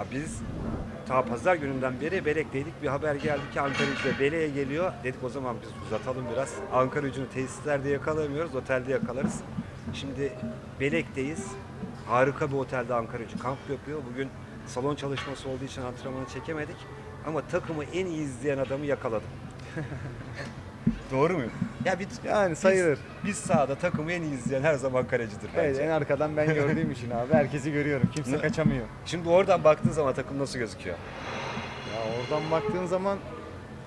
Ha biz ta pazar gününden beri Belek'teydik. Bir haber geldi ki Ankara gücü Belek'e geliyor. Dedik o zaman biz uzatalım biraz. Ankara gücünü tesislerde yakalamıyoruz, otelde yakalarız. Şimdi Belek'teyiz. Harika bir otelde Ankara gücü kamp yapıyor. Bugün salon çalışması olduğu için antrenmanı çekemedik. Ama takımı en iyi izleyen adamı yakaladım. Doğru muyum? Ya biz, Yani sayılır. Biz, biz sahada takımı en iyi izleyen her zaman kalecidir bence. Evet en arkadan ben gördüğüm için abi herkesi görüyorum. Kimse Ne? kaçamıyor. Şimdi oradan baktığın zaman takım nasıl gözüküyor? Ya oradan baktığın zaman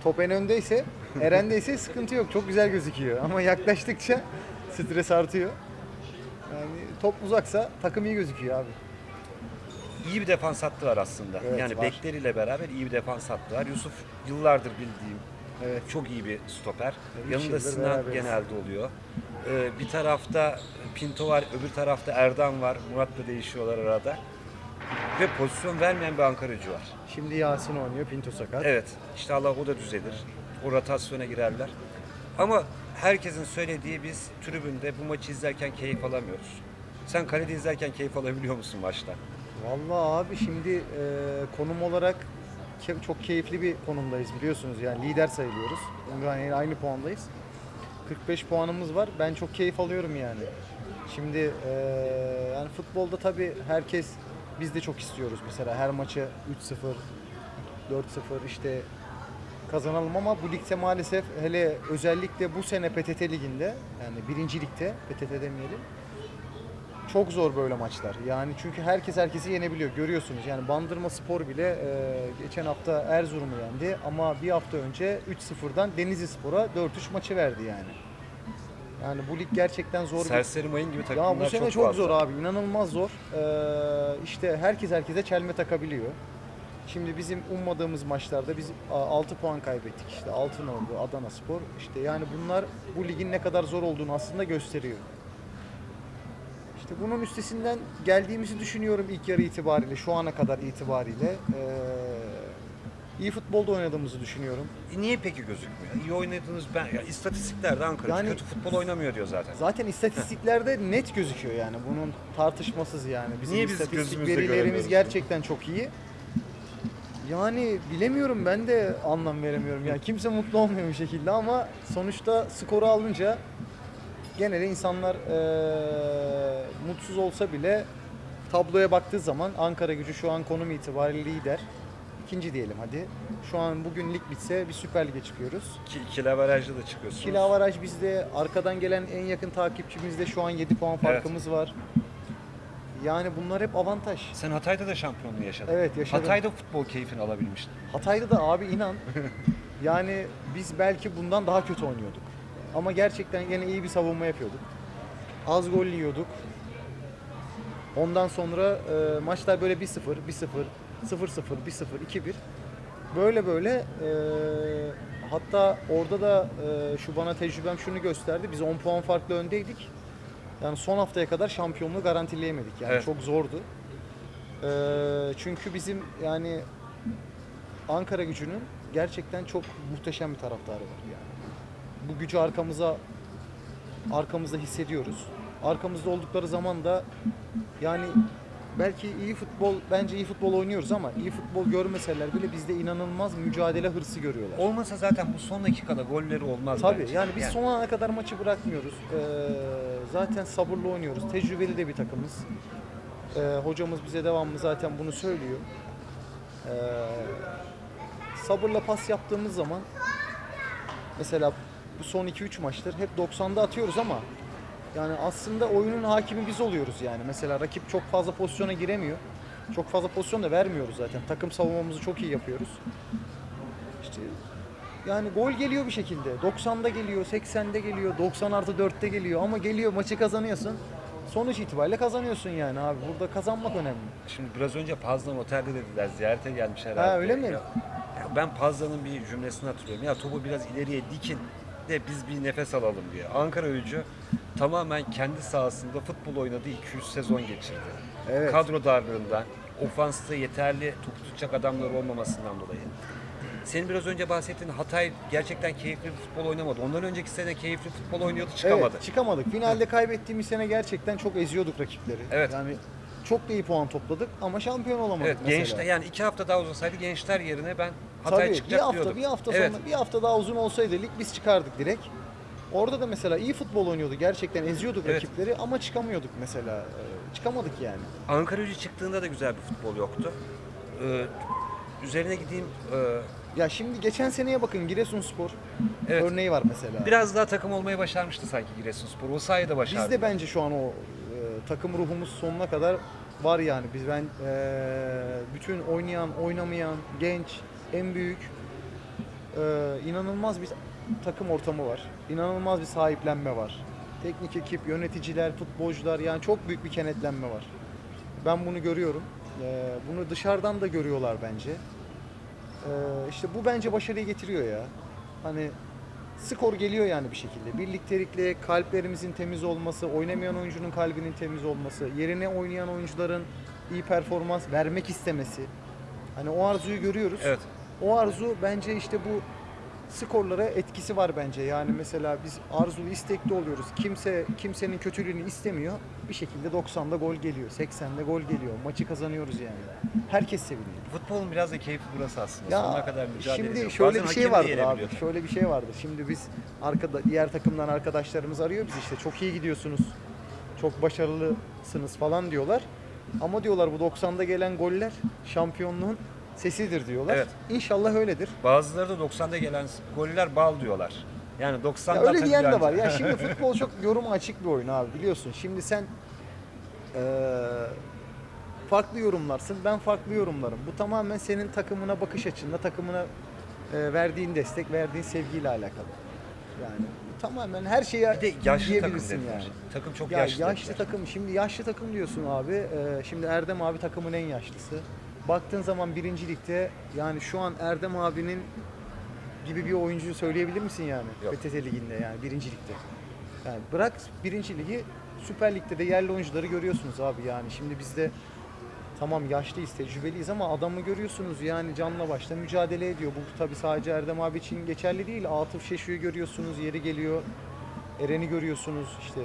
top en öndeyse, Eren'deyse sıkıntı yok. Çok güzel gözüküyor. Ama yaklaştıkça stres artıyor. Yani top uzaksa takım iyi gözüküyor abi. İyi bir defans hattı var aslında. Evet, yani var. bekleriyle beraber iyi bir defans hattı var. Yusuf yıllardır bildiğim Evet. çok iyi bir stoper. Üç Yanında Sinan beraberiz. genelde oluyor. Ee, bir tarafta Pinto var, öbür tarafta Erdem var. Murat da değişiyorlar arada. Ve pozisyon vermeyen bir Ankara gücü var. Şimdi Yasin oynuyor, Pinto sakat. Evet, işte Allah o da düzelir. O rotasyona girerler. Ama herkesin söylediği biz tribünde bu maçı izlerken keyif alamıyoruz. Sen kalede izlerken keyif alabiliyor musun maçtan? Vallahi abi şimdi e, konum olarak çok keyifli bir konumdayız biliyorsunuz. Yani lider sayılıyoruz. Ümraniye aynı puandayız. 45 puanımız var. Ben çok keyif alıyorum yani. Şimdi e, yani futbolda tabii herkes biz de çok istiyoruz mesela her maçı 3-0, 4-0 işte kazanalım ama bu ligde maalesef hele özellikle bu sene PTT liginde yani birinci ligde PTT demeyelim çok zor böyle maçlar. Yani çünkü herkes herkesi yenebiliyor. Görüyorsunuz yani Bandırma Spor bile e, geçen hafta Erzurum'u yendi ama bir hafta önce 3-0'dan Denizli Spor'a 4-3 maçı verdi yani. Yani bu lig gerçekten zor. Serseri mayın gibi takımlar Ya bu sene çok, çok, zor abi. inanılmaz zor. Ee, işte herkes herkese çelme takabiliyor. Şimdi bizim ummadığımız maçlarda biz 6 puan kaybettik. İşte Altınordu, Adana Spor. İşte yani bunlar bu ligin ne kadar zor olduğunu aslında gösteriyor. İşte bunun üstesinden geldiğimizi düşünüyorum ilk yarı itibariyle, şu ana kadar itibariyle. Ee, iyi futbolda oynadığımızı düşünüyorum. E niye peki gözükmüyor? İyi oynadığınız ben ya istatistiklerde Ankara Yani- kötü futbol oynamıyor diyor zaten. Zaten istatistiklerde net gözüküyor yani. Bunun tartışmasız yani. Bizim Niye biz istatistik gözümüzle verilerimiz göremiyoruz gerçekten çok iyi. Yani bilemiyorum ben de anlam veremiyorum. Yani kimse mutlu olmuyor bir şekilde ama sonuçta skoru alınca genelde insanlar eee, mutsuz olsa bile tabloya baktığı zaman Ankara gücü şu an konum itibariyle lider. İkinci diyelim hadi. Şu an bugün lig bitse bir Süper Lig'e çıkıyoruz. Ki da çıkıyorsunuz. Avaraj bizde. Arkadan gelen en yakın takipçimizde şu an 7 puan farkımız var. Yani bunlar hep avantaj. Sen Hatay'da da şampiyonluğu yaşadın. Evet, yaşadım. Hatay'da futbol keyfini alabilmiştin. Hatay'da da abi inan yani biz belki bundan daha kötü oynuyorduk. Ama gerçekten yine iyi bir savunma yapıyorduk. Az gol yiyorduk. Ondan sonra e, maçlar böyle 1-0, 1-0, 0-0, 1-0, 2-1. Böyle böyle e, hatta orada da e, şu bana tecrübem şunu gösterdi. Biz 10 puan farklı öndeydik. Yani son haftaya kadar şampiyonluğu garantileyemedik. Yani Evet. çok zordu. E, çünkü bizim yani Ankara gücünün gerçekten çok muhteşem bir taraftarı var yani. Bu gücü arkamıza arkamızda hissediyoruz. Arkamızda oldukları zaman da yani belki iyi futbol bence iyi futbol oynuyoruz ama iyi futbol görmeseler bile bizde inanılmaz mücadele hırsı görüyorlar. Olmasa zaten bu son dakikada golleri olmaz Tabii bence. yani biz son ana kadar maçı bırakmıyoruz. Ee, zaten sabırlı oynuyoruz. Tecrübeli de bir takımız. Ee, hocamız bize devamlı zaten bunu söylüyor. Ee, sabırla pas yaptığımız zaman mesela bu son 2-3 maçtır hep 90'da atıyoruz ama yani aslında oyunun hakimi biz oluyoruz yani. Mesela rakip çok fazla pozisyona giremiyor. Çok fazla pozisyon da vermiyoruz zaten. Takım savunmamızı çok iyi yapıyoruz. İşte yani gol geliyor bir şekilde. 90'da geliyor, 80'de geliyor, 90 artı 4'te geliyor ama geliyor maçı kazanıyorsun. Sonuç itibariyle kazanıyorsun yani abi. Burada kazanmak önemli. Şimdi biraz önce Pazdan Otel'de dediler. Ziyarete gelmiş herhalde. Ha, öyle mi? Ya, ben Pazdan'ın bir cümlesini hatırlıyorum. Ya topu biraz ileriye dikin de biz bir nefes alalım diye. Ankara gücü tamamen kendi sahasında futbol oynadığı 200 sezon geçirdi. Evet. Kadro darlığından, ofansta yeterli top tutacak adamlar olmamasından dolayı. Senin biraz önce bahsettiğin Hatay gerçekten keyifli futbol oynamadı. Ondan önceki sene keyifli futbol oynuyordu, çıkamadı. Evet, çıkamadık. Finalde kaybettiğimiz sene gerçekten çok eziyorduk rakipleri. Evet. Yani çok da iyi puan topladık ama şampiyon olamadık Evet mesela. gençler yani iki hafta daha uzasaydı gençler yerine ben Hatay Tabii çıkacak bir hafta diyordum. bir hafta evet. sonra bir hafta daha uzun olsaydı lig biz çıkardık direkt. Orada da mesela iyi futbol oynuyordu. Gerçekten eziyorduk Evet. rakipleri ama çıkamıyorduk mesela. Ee, Çıkamadık yani. Ankara gücü çıktığında da güzel bir futbol yoktu. Ee, üzerine gideyim. ee, Ya şimdi geçen seneye bakın Giresunspor Evet. örneği var mesela. biraz daha takım olmayı başarmıştı sanki Giresunspor. O sayede başardı. Biz de bence şu an o e, takım ruhumuz sonuna kadar var yani. Biz ben e, bütün oynayan, oynamayan, genç, en büyük e, inanılmaz bir takım ortamı var. İnanılmaz bir sahiplenme var. Teknik ekip, yöneticiler, futbolcular yani çok büyük bir kenetlenme var. Ben bunu görüyorum. E, bunu dışarıdan da görüyorlar bence. E, işte bu bence başarıyı getiriyor ya. Hani skor geliyor yani bir şekilde. Birliktelikle kalplerimizin temiz olması, oynamayan oyuncunun kalbinin temiz olması, yerine oynayan oyuncuların iyi performans vermek istemesi. Hani o arzuyu görüyoruz. Evet. O arzu bence işte bu skorlara etkisi var bence. Yani mesela biz arzulu istekli oluyoruz. Kimse kimsenin kötülüğünü istemiyor. Bir şekilde 90'da gol geliyor, 80'de gol geliyor. Maçı kazanıyoruz yani. Herkes seviniyor. Futbolun biraz da keyfi burası aslında. Sonuna kadar mücadele şimdi ediyor. şöyle Bazen bir şey vardır abi. Şöyle bir şey vardır. Şimdi biz arkada diğer takımdan arkadaşlarımız arıyor biz işte çok iyi gidiyorsunuz. Çok başarılısınız falan diyorlar. Ama diyorlar bu 90'da gelen goller şampiyonluğun sesidir diyorlar. Evet. İnşallah öyledir. Bazıları da 90'da gelen goller bal diyorlar. Yani 90'da Ya öyle diyen de var. Ya şimdi futbol çok yoruma açık bir oyun abi biliyorsun. Şimdi sen eee, farklı yorumlarsın, ben farklı yorumlarım. Bu tamamen senin takımına bakış açınla, takımına eee, verdiğin destek, verdiğin sevgiyle alakalı. Yani tamamen her şeye bir de yaşlı takım dediler. yani. Takım çok Ya yaşlı. yaşlı dediler. takım, şimdi yaşlı takım diyorsun abi. Eee, şimdi Erdem abi takımın en yaşlısı. Baktığın zaman birinci ligde yani şu an Erdem abinin gibi bir oyuncuyu söyleyebilir misin yani? Yok. PTT liginde yani birinci ligde. Yani bırak birinci ligi Süper Lig'de de yerli oyuncuları görüyorsunuz abi yani. Şimdi bizde tamam yaşlıyız, tecrübeliyiz ama adamı görüyorsunuz yani canla başla mücadele ediyor. Bu tabii sadece Erdem abi için geçerli değil. Atıf Şeşu'yu görüyorsunuz, yeri geliyor. Eren'i görüyorsunuz işte.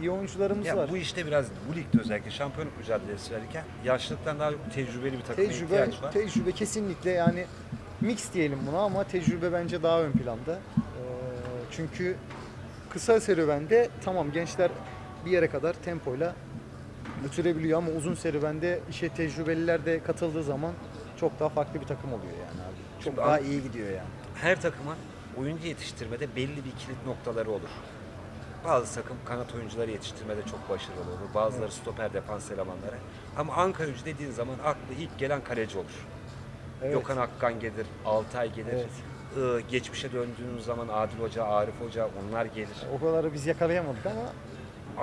İyi oyuncularımız Ya var. bu işte biraz bu ligde özellikle şampiyonluk mücadelesi verirken yaşlılıktan daha tecrübeli bir takıma Tecrübe, ihtiyaç var. tecrübe kesinlikle yani mix diyelim buna ama tecrübe bence daha ön planda. Ee, çünkü kısa serüvende tamam gençler bir yere kadar tempoyla götürebiliyor ama uzun serüvende işe tecrübeliler de katıldığı zaman çok daha farklı bir takım oluyor yani abi. Çok Şimdi daha iyi gidiyor yani. Her takımın oyuncu yetiştirmede belli bir kilit noktaları olur. Bazı takım kanat oyuncuları yetiştirmede çok başarılı olur. Bazıları stoper defans elemanları. Ama Ankara gücü dediğin zaman aklı ilk gelen kaleci olur. Evet. Gökhan Akkan gelir, Altay gelir. Evet. Ee, geçmişe döndüğümüz zaman Adil Hoca, Arif Hoca onlar gelir. O kadarı biz yakalayamadık ama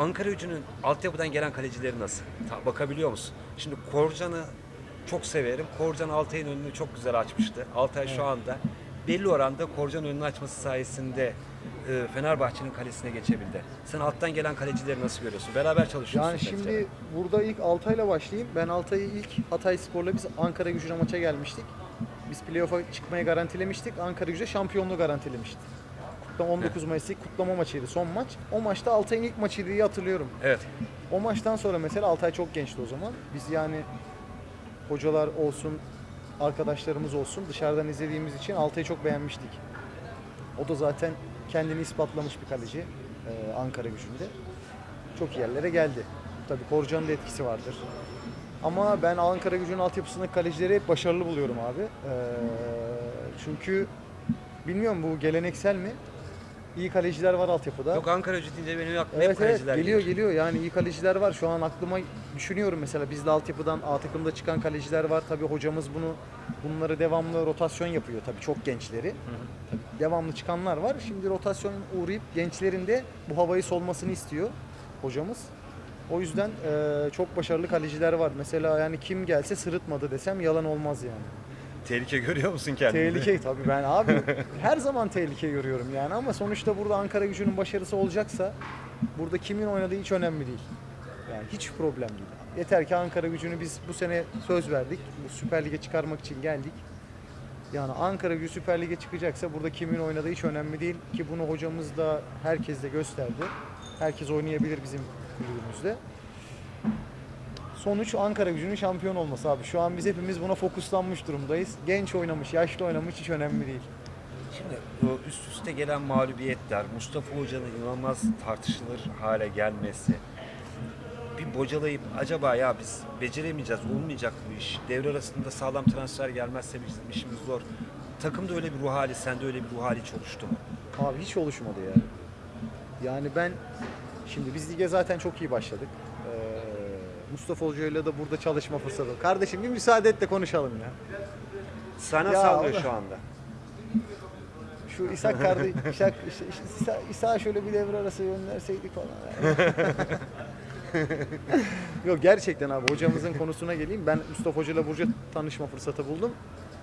Ankara gücünün altyapıdan gelen kalecileri nasıl? Ta- bakabiliyor musun? Şimdi Korcan'ı çok severim. Korcan Altay'ın önünü çok güzel açmıştı. Altay şu anda belli oranda Korcan önünü açması sayesinde e, Fenerbahçe'nin kalesine geçebildi. Sen alttan gelen kalecileri nasıl görüyorsun? Beraber çalışıyorsun. Yani şimdi burada ilk Altay'la başlayayım. Ben Altay'ı ilk Hatay Spor'la biz Ankara gücüne maça gelmiştik. Biz playoff'a çıkmayı garantilemiştik. Ankara gücü şampiyonluğu garantilemişti. Kutlama 19 Mayıs'taki kutlama maçıydı son maç. O maçta Altay'ın ilk maçıydı diye hatırlıyorum. Evet. O maçtan sonra mesela Altay çok gençti o zaman. Biz yani hocalar olsun, arkadaşlarımız olsun dışarıdan izlediğimiz için Altay'ı çok beğenmiştik. O da zaten kendini ispatlamış bir kaleci e, Ankara gücünde. Çok iyi yerlere geldi. Tabii Korcan'ın da etkisi vardır. Ama ben Ankara gücünün altyapısındaki kalecileri hep başarılı buluyorum abi. E, çünkü bilmiyorum bu geleneksel mi? İyi kaleciler var altyapıda. Yok Ankara gücü deyince benim aklıma hep Evet evet kaleciler geliyor gelir. geliyor yani iyi kaleciler var şu an aklıma düşünüyorum mesela bizde altyapıdan A takımda çıkan kaleciler var tabii hocamız bunu bunları devamlı rotasyon yapıyor tabii çok gençleri tabii devamlı çıkanlar var şimdi rotasyon uğrayıp gençlerin de bu havayı solmasını istiyor hocamız o yüzden eee, çok başarılı kaleciler var mesela yani kim gelse sırıtmadı desem yalan olmaz yani. Tehlike görüyor musun kendini? Tehlike tabii ben abi her zaman tehlike görüyorum yani ama sonuçta burada Ankara gücünün başarısı olacaksa burada kimin oynadığı hiç önemli değil. Yani hiç problem değil. Yeter ki Ankara gücünü biz bu sene söz verdik. Bu Süper Lig'e çıkarmak için geldik. Yani Ankara gücü Süper Lig'e çıkacaksa burada kimin oynadığı hiç önemli değil ki bunu hocamız da herkes de gösterdi. Herkes oynayabilir bizim kulübümüzde. Sonuç Ankara gücünün şampiyon olması abi. Şu an biz hepimiz buna fokuslanmış durumdayız. Genç oynamış, yaşlı oynamış hiç önemli değil. Şimdi üst üste gelen mağlubiyetler, Mustafa Hoca'nın inanılmaz tartışılır hale gelmesi, bocalayıp acaba ya biz beceremeyeceğiz, olmayacak bu iş, devre arasında sağlam transfer gelmezse bizim işimiz zor. Takımda öyle bir ruh hali, sende öyle bir ruh hali hiç oluştu mu? Abi hiç oluşmadı ya. Yani ben şimdi biz lige zaten çok iyi başladık. Ee, Mustafa Hoca'yla da burada çalışma fırsatı. Kardeşim bir müsaade et de konuşalım ya. Sana Ya sallıyor Allah. şu anda. Şu İshak kardeş, İshak, İsa şöyle bir devre arası gönderseydik falan. Yok gerçekten abi hocamızın konusuna geleyim. Ben Mustafa Hoca'yla Burcu tanışma fırsatı buldum.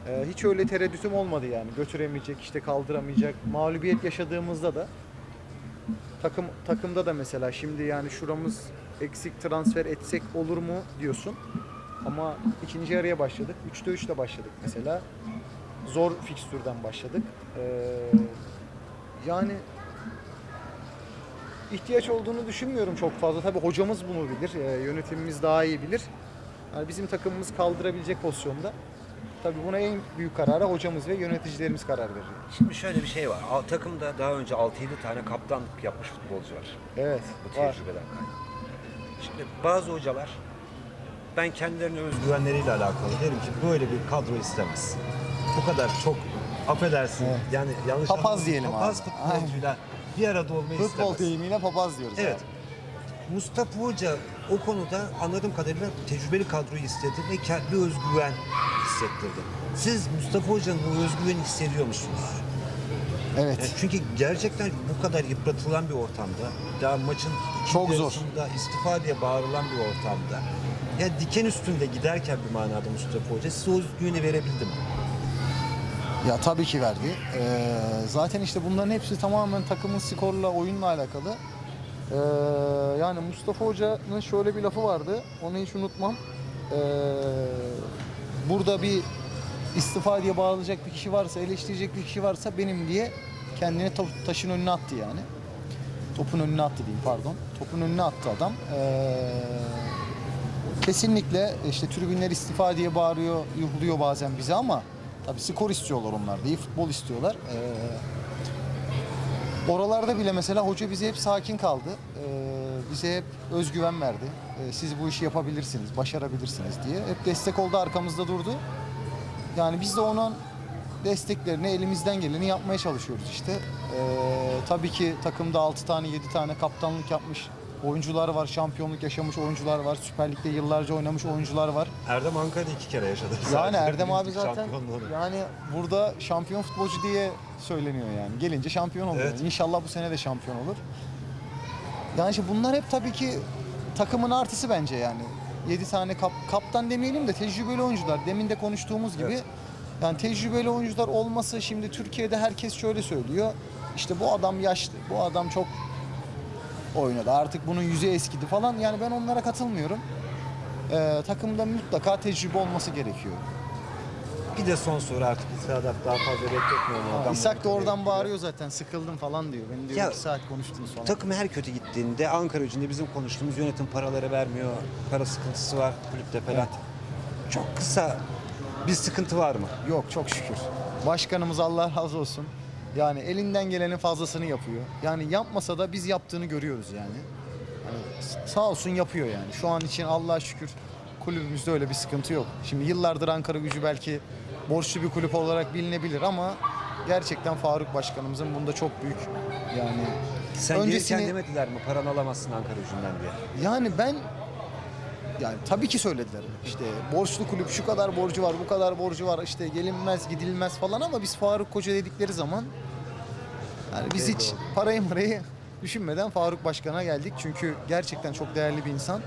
Ee, hiç öyle tereddütüm olmadı yani. Götüremeyecek, işte kaldıramayacak. Mağlubiyet yaşadığımızda da takım takımda da mesela şimdi yani şuramız eksik transfer etsek olur mu diyorsun. Ama ikinci yarıya başladık. 3'te 3'te başladık mesela. Zor fikstürden başladık. Ee, yani ihtiyaç olduğunu düşünmüyorum çok fazla. Tabii hocamız bunu bilir, e, yönetimimiz daha iyi bilir. Yani bizim takımımız kaldırabilecek pozisyonda. Tabii buna en büyük karara hocamız ve yöneticilerimiz karar verir. Şimdi şöyle bir şey var. Al- Takımda daha önce 6-7 tane kaptanlık yapmış futbolcu var. Evet, bu var. tecrübeden kaynaklı. Şimdi bazı hocalar ben kendilerine özgüvenleriyle alakalı derim ki böyle bir kadro istemez. Bu kadar çok affedersin yani yanlış Papaz anlamayın, diyelim papaz abi. futbolcuyla bir arada olmayı Futbol istemez. deyimiyle papaz diyoruz. Evet. abi. Mustafa Hoca o konuda anladığım kadarıyla tecrübeli kadroyu istedi ve kendi özgüven hissettirdi. Siz Mustafa Hoca'nın bu özgüveni hissediyor musunuz? Evet. Yani çünkü gerçekten bu kadar yıpratılan bir ortamda, daha maçın Çok zor. istifa diye bağırılan bir ortamda, ya diken üstünde giderken bir manada Mustafa Hoca size o özgüveni verebildi mi? Ya tabii ki verdi. Ee, zaten işte bunların hepsi tamamen takımın skorla, oyunla alakalı. Ee, yani Mustafa Hoca'nın şöyle bir lafı vardı. Onu hiç unutmam. Ee, burada bir istifa diye bağlayacak bir kişi varsa, eleştirecek bir kişi varsa benim diye kendini ta- taşın önüne attı yani. Topun önüne attı diyeyim pardon. Topun önüne attı adam. Ee, kesinlikle işte tribünler istifa diye bağırıyor, yuhluyor bazen bize ama tabii skor istiyorlar onlar da, iyi futbol istiyorlar. Ee, oralarda bile mesela hoca bize hep sakin kaldı. Ee, bize hep özgüven verdi. Ee, siz bu işi yapabilirsiniz, başarabilirsiniz diye. Hep destek oldu, arkamızda durdu. Yani biz de onun desteklerini, elimizden geleni yapmaya çalışıyoruz işte. Ee, tabii ki takımda 6 tane, 7 tane kaptanlık yapmış oyuncular var, şampiyonluk yaşamış oyuncular var, Süper Lig'de yıllarca oynamış oyuncular var. Erdem Ankara'da iki kere yaşadı. Yani Erdem abi zaten yani burada şampiyon futbolcu diye söyleniyor yani. Gelince şampiyon oluyor. Evet. İnşallah bu sene de şampiyon olur. Yani işte bunlar hep tabii ki takımın artısı bence yani. 7 tane kap, kaptan demeyelim de tecrübeli oyuncular. Demin de konuştuğumuz gibi Evet. yani tecrübeli oyuncular olması şimdi Türkiye'de herkes şöyle söylüyor. İşte bu adam yaşlı, bu adam çok oynadı. Artık bunun yüzü eskidi falan. Yani ben onlara katılmıyorum. Ee, takımda mutlaka tecrübe olması gerekiyor. Bir de son soru artık İsa'dan daha fazla bekletmiyorum. İshak da oradan bağırıyor zaten sıkıldım falan diyor. Beni diyor Ya, iki saat konuştun sonra. Takım her kötü gittiğinde Ankara gücünde bizim konuştuğumuz yönetim paraları vermiyor. Para sıkıntısı var kulüpte falan. Çok kısa bir sıkıntı var mı? Yok çok şükür. Başkanımız Allah razı olsun. Yani elinden gelenin fazlasını yapıyor. Yani yapmasa da biz yaptığını görüyoruz yani. S- sağ olsun yapıyor yani. Şu an için Allah'a şükür kulübümüzde öyle bir sıkıntı yok. Şimdi yıllardır Ankara gücü belki borçlu bir kulüp olarak bilinebilir ama gerçekten Faruk Başkanımızın bunda çok büyük yani Sen Öncesini- gelirken demediler mi paranı alamazsın Ankara gücünden diye. Yani ben yani tabii ki söylediler. İşte borçlu kulüp şu kadar borcu var, bu kadar borcu var. işte gelinmez, gidilmez falan ama biz Faruk Koca dedikleri zaman yani biz hiç oldu. parayı marayı düşünmeden Faruk Başkan'a geldik. Çünkü gerçekten çok değerli bir insan.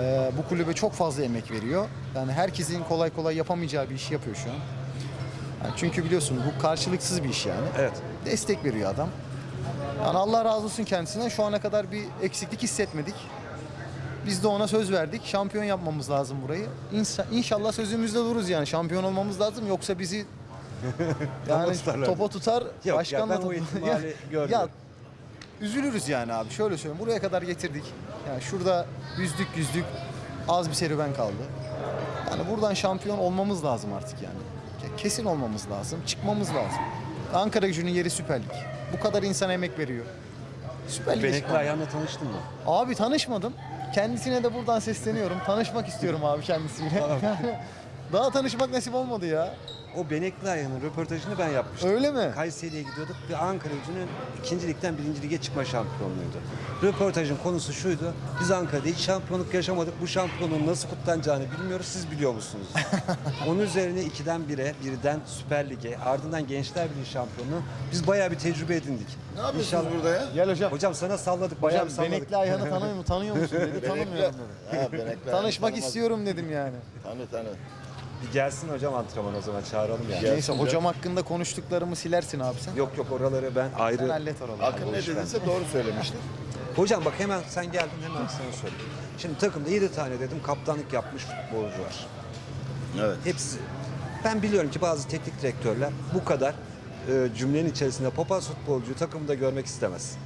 Ee, bu kulübe çok fazla emek veriyor. Yani herkesin kolay kolay yapamayacağı bir işi yapıyor şu an. Yani çünkü biliyorsun bu karşılıksız bir iş yani Evet. destek veriyor adam. Yani Allah razı olsun kendisine. Şu ana kadar bir eksiklik hissetmedik. Biz de ona söz verdik. Şampiyon yapmamız lazım burayı. İnşa- İnşallah sözümüzde dururuz yani. Şampiyon olmamız lazım. Yoksa bizi yani topa tutar. ya başkanla ben o ihtimali Ya- görmüyorum. Ya üzülürüz yani abi. Şöyle söyleyeyim. Buraya kadar getirdik. Yani şurada yüzdük yüzdük. Az bir serüven kaldı. Yani buradan şampiyon olmamız lazım artık yani. Ke- Kesin olmamız lazım. Çıkmamız lazım. Ankara gücünün yeri Süper Lig. Bu kadar insan emek veriyor. Süper Lig'e Benekli ayağına tanıştın mı? Abi tanışmadım. Kendisine de buradan sesleniyorum. Tanışmak istiyorum abi kendisiyle. Daha tanışmak nasip olmadı ya. O Benekli ayağının röportajını ben yapmıştım. Öyle mi? Kayseri'ye gidiyorduk ve Ankara gücünün ikinci ligden birinci lige çıkma şampiyonluğuydu. Röportajın konusu şuydu. Biz Ankara'da hiç şampiyonluk yaşamadık. Bu şampiyonluğun nasıl kutlanacağını bilmiyoruz. Siz biliyor musunuz? Onun üzerine 2'den 1'e, birden Süper Lig'e, ardından Gençler Birliği şampiyonluğu. Biz bayağı bir tecrübe edindik. Ne yapıyorsunuz burada ya? Gel hocam. Hocam sana salladık, bayağı Hocam bir salladık. Benekli Ayhan'ı tanıyor, mu? tanıyor musun dedi. Tanımıyorum dedi. Ha, benekli Tanışmak istiyorum dedim yani. Tanı tanı. Bir gelsin hocam antrenman o zaman çağıralım yani. Neyse hocam hakkında konuştuklarımı silersin abi sen. Yok yok oraları ben ayrı... Sen hallet oraları. Akın ne dediyse doğru söylemiştir. Hocam bak hemen sen geldin hemen sana söyleyeyim. Şimdi takımda 7 tane dedim kaptanlık yapmış futbolcu var. Evet. Hepsi. Ben biliyorum ki bazı teknik direktörler bu kadar e, cümlenin içerisinde papaz futbolcuyu takımda görmek istemez.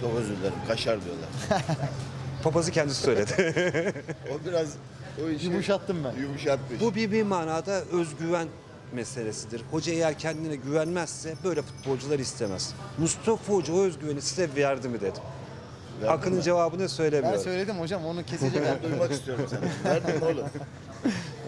Çok özür dilerim. Kaşar diyorlar. Papazı kendisi söyledi. O biraz o işi Yumuşattım ben. yumuşatmış. bu bir, bir manada özgüven meselesidir. Hoca eğer kendine güvenmezse böyle futbolcular istemez. Mustafa Hoca o özgüveni size verdi mi dedim. Verdi Akın'ın mi? cevabını Ben söylemiyorum. söyledim hocam onu kesecek. Ben duymak istiyorum seni. Verdin mi oğlum?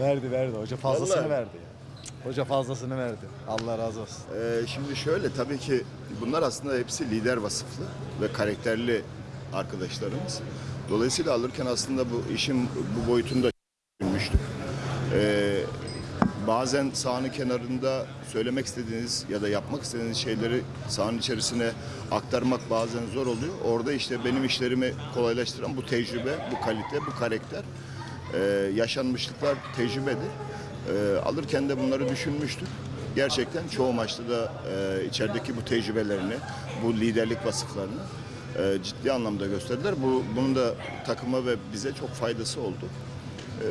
verdi verdi. Hoca fazlasını Vallahi. verdi. ya. Hoca fazlasını verdi. Allah razı olsun. Ee, şimdi şöyle tabii ki bunlar aslında hepsi lider vasıflı ve karakterli arkadaşlarımız. Dolayısıyla alırken aslında bu işin bu boyutunu düşünmüştük. Ee, bazen sahanın kenarında söylemek istediğiniz ya da yapmak istediğiniz şeyleri sahanın içerisine aktarmak bazen zor oluyor. Orada işte benim işlerimi kolaylaştıran bu tecrübe, bu kalite, bu karakter, ee, yaşanmışlıklar tecrübedir. Ee, alırken de bunları düşünmüştük. Gerçekten çoğu maçta da e, içerideki bu tecrübelerini, bu liderlik vasıflarını e, ciddi anlamda gösterdiler. Bu bunun da takıma ve bize çok faydası oldu. Ee,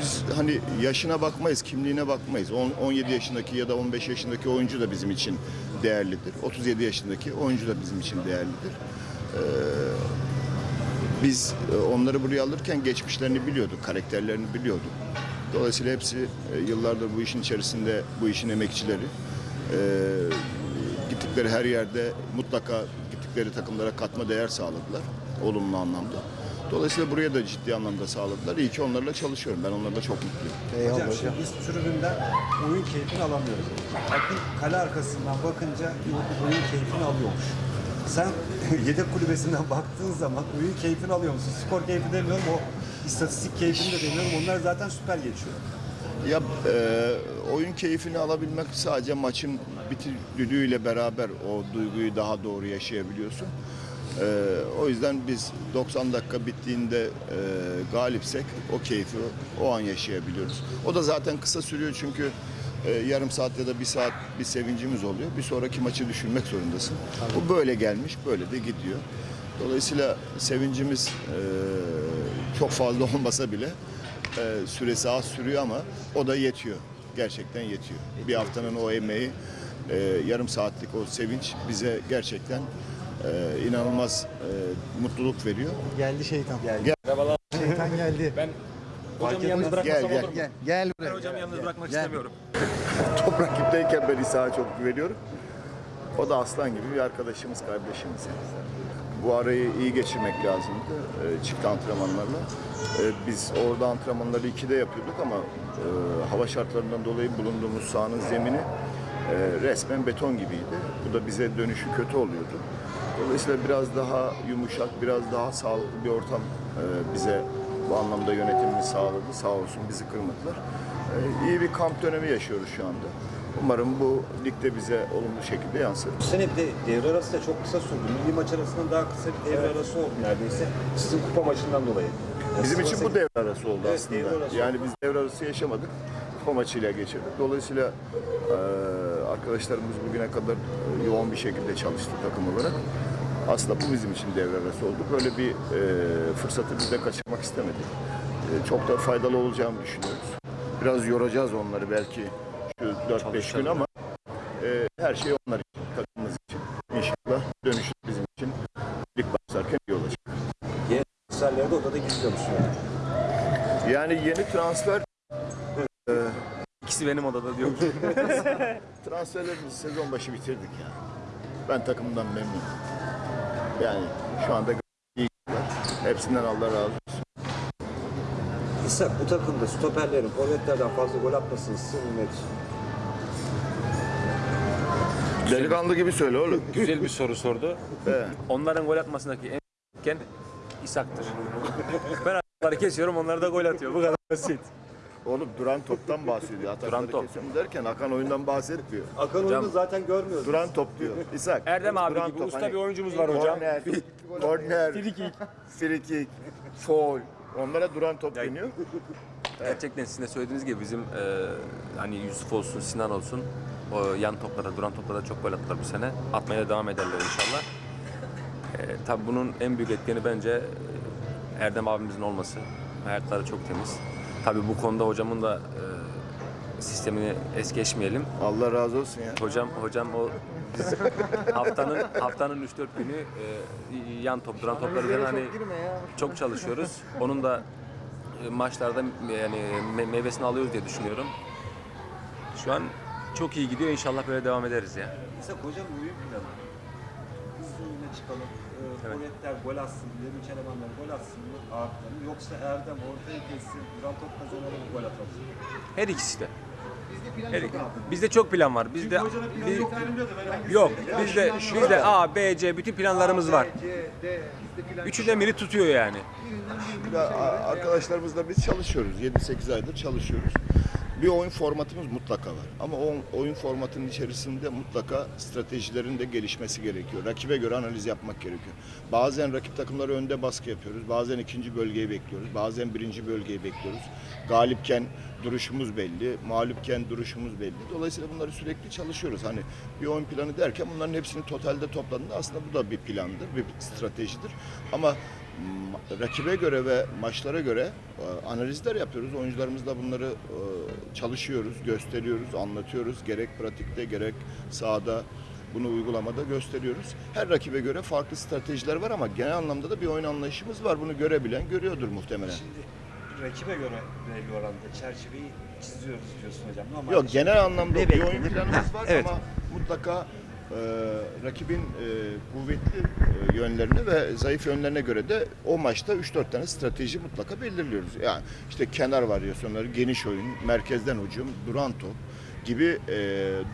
biz hani yaşına bakmayız, kimliğine bakmayız. On- 17 yaşındaki ya da 15 yaşındaki oyuncu da bizim için değerlidir. 37 yaşındaki oyuncu da bizim için değerlidir. Ee, biz e, onları buraya alırken geçmişlerini biliyorduk, karakterlerini biliyorduk. Dolayısıyla hepsi e, yıllardır bu işin içerisinde, bu işin emekçileri. Ee, gittikleri her yerde mutlaka gittikleri takımlara katma değer sağladılar, olumlu anlamda. Dolayısıyla buraya da ciddi anlamda sağladılar. İyi ki onlarla çalışıyorum. Ben onlarla çok mutluyum. Eyvallah Hocam hocam. şimdi biz tribünden oyun keyfini alamıyoruz. Akın kale arkasından bakınca oyun keyfini alıyormuş. Sen yedek kulübesinden baktığın zaman oyun keyfini alıyor musun? Skor keyfi demiyorum o istatistik keyfini de demiyorum. Onlar zaten süper geçiyor. Ya e, oyun keyfini alabilmek sadece maçın bitiriyle beraber o duyguyu daha doğru yaşayabiliyorsun. E, o yüzden biz 90 dakika bittiğinde e, galipsek o keyfi o an yaşayabiliyoruz. O da zaten kısa sürüyor çünkü e, yarım saat ya da bir saat bir sevincimiz oluyor. Bir sonraki maçı düşünmek zorundasın. Bu böyle gelmiş, böyle de gidiyor. Dolayısıyla sevincimiz e, çok fazla olmasa bile e, süresi az sürüyor ama o da yetiyor. Gerçekten yetiyor. Bir haftanın o emeği, e, yarım saatlik o sevinç bize gerçekten e, inanılmaz e, mutluluk veriyor. Geldi şeytan. Gel. Şeytan geldi. Ben hocamı yalnız bırakmasam Gel, gel. olur mu? Gel, gel buraya. Ben hocamı yalnız bırakmak Gel. istemiyorum. Top rakipteyken ben İsa'ya çok güveniyorum. O da aslan gibi bir arkadaşımız, kardeşimiz. Bu arayı iyi geçirmek lazımdı e, çift antrenmanlarla. E, biz orada antrenmanları ikide yapıyorduk ama e, hava şartlarından dolayı bulunduğumuz sahanın zemini e, resmen beton gibiydi. Bu da bize dönüşü kötü oluyordu. Dolayısıyla biraz daha yumuşak, biraz daha sağlıklı bir ortam e, bize bu anlamda yönetimimiz sağladı. Sağ olsun bizi kırmadılar. E, iyi bir kamp dönemi yaşıyoruz şu anda. Umarım bu ligde bize olumlu şekilde yansır. Bu sene bir de devre arası da çok kısa sürdü. Milli maç arasından daha kısa bir devre arası oldu neredeyse. Sizin kupa maçından dolayı. Yani Bizim için bu devre arası oldu Evet, aslında. devre arası yani biz devre arası yaşamadık. Kupa maçıyla geçirdik. Dolayısıyla e, arkadaşlarımız bugüne kadar yoğun bir şekilde çalıştı takım olarak. Aslında bu bizim için devre arası oldu. Böyle bir e, fırsatı biz de kaçırmak istemedik. E, çok da faydalı olacağını düşünüyoruz. Biraz yoracağız onları belki şu 4-5 gün ama e, her şey onlar için, takımımız için. İnşallah dönüşü bizim için lig başlarken iyi olacak. Yeni transferleri de odada gizliyormuş yani. Yeni transfer İkisi benim odada diyor. transferlerimizi sezon başı bitirdik ya. Ben takımdan memnunum. Yani şu anda iyi. Hepsinden Allah razı olsun. İshak bu takımda stoperlerin forvetlerden fazla gol atmasını sırrı nedir? Delikanlı gibi söyle oğlum. Güzel bir soru sordu. He. Onların gol atmasındaki en etken İshak'tır. ben atları kesiyorum onlar da gol atıyor. Bu kadar basit. Oğlum duran toptan bahsediyor. Atakları Duran top. derken Hakan oyundan bahsetmiyor. Akan oyunu zaten görmüyoruz. Duran top diyor. İshak. Erdem abi duran gibi top, usta hani bir oyuncumuz var hocam. Korner, korner, Frikik. frikik, foul. Onlara duran top deniyor. Gerçekten sizin de söylediğiniz gibi bizim e, hani Yusuf olsun, Sinan olsun o yan toplara, duran toplara çok gol attılar bu sene. Atmaya da devam ederler inşallah. E, tabii bunun en büyük etkeni bence e, Erdem abimizin olması. Ayakları çok temiz. Tabii bu konuda hocamın da e, sistemini es geçmeyelim. Allah razı olsun ya. Hocam hocam o biz haftanın haftanın 3-4 günü e, yan top, duran topları üzerine hani çok çalışıyoruz. Onun da e, maçlarda yani me- meyvesini alıyoruz diye düşünüyorum. Şu an çok iyi gidiyor. İnşallah böyle devam ederiz ya. İshak hocam oyun planı. Hızlı çıkalım. Evet. Gol atsın, ileri üç elemanlar gol atsın mı ağırtlarını yoksa Erdem ortaya kessin, duran top kazanalım gol atalım. Her ikisi de. Her, bizde çok plan var. Bizde biz- yok. Bizde bizde A, B, C bütün planlarımız var. Üçünden biri tutuyor yani. Ya, a- arkadaşlarımızla biz çalışıyoruz. 7-8 aydır çalışıyoruz. Bir oyun formatımız mutlaka var. Ama o oyun formatının içerisinde mutlaka stratejilerin de gelişmesi gerekiyor. Rakibe göre analiz yapmak gerekiyor. Bazen rakip takımları önde baskı yapıyoruz. Bazen ikinci bölgeyi bekliyoruz. Bazen birinci bölgeyi bekliyoruz. Galipken duruşumuz belli, mağlupken duruşumuz belli. Dolayısıyla bunları sürekli çalışıyoruz. Hani bir oyun planı derken bunların hepsini totalde topladığında aslında bu da bir plandır, bir stratejidir. Ama ma- rakibe göre ve maçlara göre e, analizler yapıyoruz. Oyuncularımızla bunları e, çalışıyoruz, gösteriyoruz, anlatıyoruz. Gerek pratikte gerek sahada bunu uygulamada gösteriyoruz. Her rakibe göre farklı stratejiler var ama genel anlamda da bir oyun anlayışımız var. Bunu görebilen görüyordur muhtemelen. Şimdi rakibe göre belli oranda çerçeveyi çiziyoruz diyorsun hocam. Normalde Yok genel anlamda bir oyun planımız var Evet. ama mutlaka e, rakibin e, kuvvetli e, yönlerine ve zayıf yönlerine göre de o maçta 3-4 tane strateji mutlaka belirliyoruz. Yani işte kenar varyasyonları, geniş oyun, merkezden hücum, duran top gibi e,